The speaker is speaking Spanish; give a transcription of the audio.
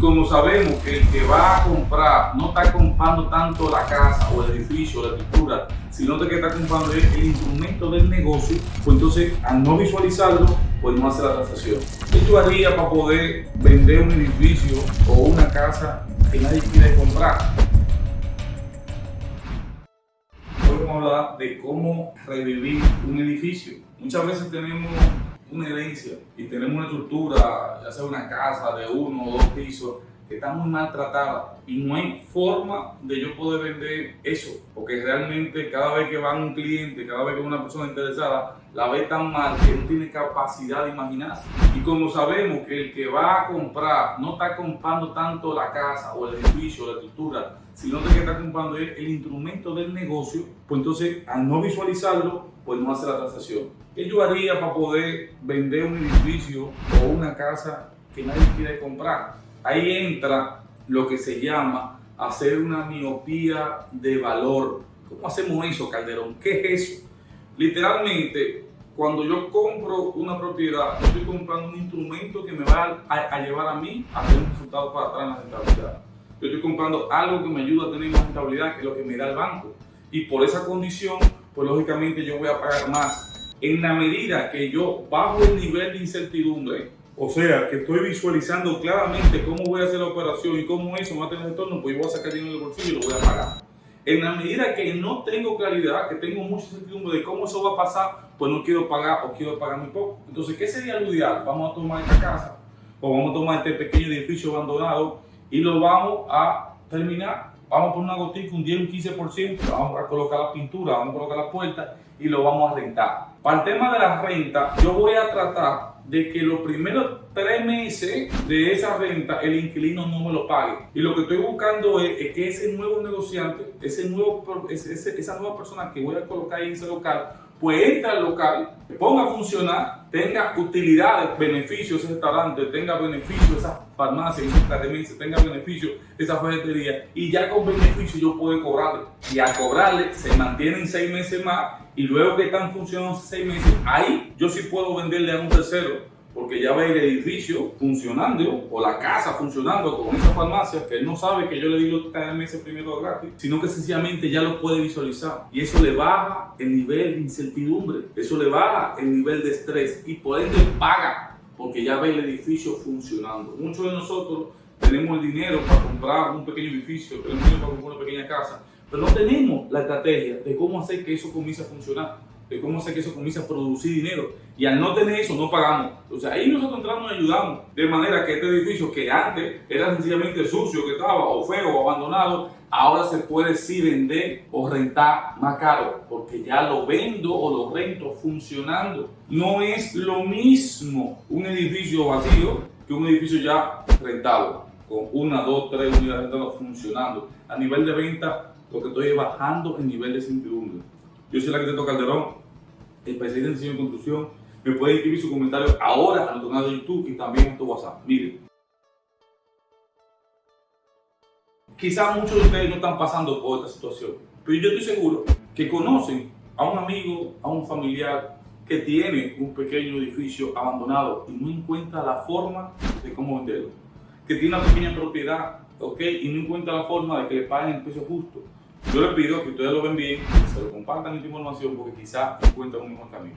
Como sabemos que el que va a comprar no está comprando tanto la casa o el edificio, la estructura, sino que está comprando el, el instrumento del negocio, pues entonces al no visualizarlo, pues no hace la transacción. ¿Qué tú harías para poder vender un edificio o una casa que nadie quiere comprar? Hoy vamos a hablar de cómo revivir un edificio. Muchas veces tenemos una herencia y tenemos una estructura, ya sea una casa de uno o dos pisos, que está muy maltratada y no hay forma de yo poder vender eso, porque realmente cada vez que va un cliente, cada vez que una persona interesada, la ve tan mal que no tiene capacidad de imaginarse. Y como sabemos que el que va a comprar no está comprando tanto la casa o el edificio, la estructura, sino que está comprando el, el instrumento del negocio, pues entonces al no visualizarlo, pues no hace la transacción. ¿Qué yo haría para poder vender un edificio o una casa que nadie quiere comprar? Ahí entra lo que se llama hacer una miopía de valor. ¿Cómo hacemos eso, Calderón? ¿Qué es eso? Literalmente, cuando yo compro una propiedad, estoy comprando un instrumento que me va a, a llevar a mí a tener un resultado para atrás en la rentabilidad. Yo estoy comprando algo que me ayuda a tener más rentabilidad que lo que me da el banco. Y por esa condición, pues lógicamente yo voy a pagar más. En la medida que yo bajo el nivel de incertidumbre, o sea, que estoy visualizando claramente cómo voy a hacer la operación y cómo eso va a tener retorno, pues yo voy a sacar dinero del bolsillo y lo voy a pagar. En la medida que no tengo claridad, que tengo mucha incertidumbre de cómo eso va a pasar, pues no quiero pagar o quiero pagar muy poco. Entonces, ¿qué sería lo ideal? Vamos a tomar esta casa o vamos a tomar este pequeño edificio abandonado y lo vamos a terminar. Vamos a poner una gotica, un 10, un 15%, vamos a colocar la pintura, vamos a colocar la puerta y lo vamos a rentar. Para el tema de la renta, yo voy a tratar de que los primeros tres meses de esa renta el inquilino no me lo pague. Y lo que estoy buscando es, es que ese nuevo negociante, ese nuevo, ese, esa nueva persona que voy a colocar en ese local, pues entra al local, ponga a funcionar, tenga utilidades, beneficios ese restaurante, tenga beneficios esa farmacia, esa academia, tenga beneficios esa ferretería y ya con beneficio yo puedo cobrarle. Y a cobrarle se mantienen seis meses más y luego que están funcionando seis meses, ahí yo sí puedo venderle a un tercero porque ya ve el edificio funcionando o la casa funcionando con esa farmacia que él no sabe que yo le di los tres meses primero gratis, sino que sencillamente ya lo puede visualizar y eso le baja el nivel de incertidumbre, eso le baja el nivel de estrés y por ende paga porque ya ve el edificio funcionando. Muchos de nosotros tenemos el dinero para comprar un pequeño edificio, tenemos dinero para comprar una pequeña casa, pero no tenemos la estrategia de cómo hacer que eso comience a funcionar de cómo hacer que eso comience a producir dinero. Y al no tener eso, no pagamos. Entonces ahí nosotros entramos y ayudamos. De manera que este edificio que antes era sencillamente sucio, que estaba o feo o abandonado, ahora se puede sí vender o rentar más caro. Porque ya lo vendo o lo rento funcionando. No es lo mismo un edificio vacío que un edificio ya rentado. Con una, dos, tres unidades rentadas funcionando. A nivel de venta, lo que estoy es bajando el nivel de incertidumbre. Yo soy el arquitecto Calderón, especialista en diseño y construcción. Me puede escribir su comentario ahora a nuestro canal de YouTube y también en tu WhatsApp. Miren. Quizás muchos de ustedes no están pasando por esta situación, pero yo estoy seguro que conocen a un amigo, a un familiar que tiene un pequeño edificio abandonado y no encuentra la forma de cómo venderlo. Que tiene una pequeña propiedad, ¿ok? Y no encuentra la forma de que le paguen el precio justo. Yo les pido que ustedes lo ven bien, que se lo compartan esta información porque quizás encuentran un mejor camino.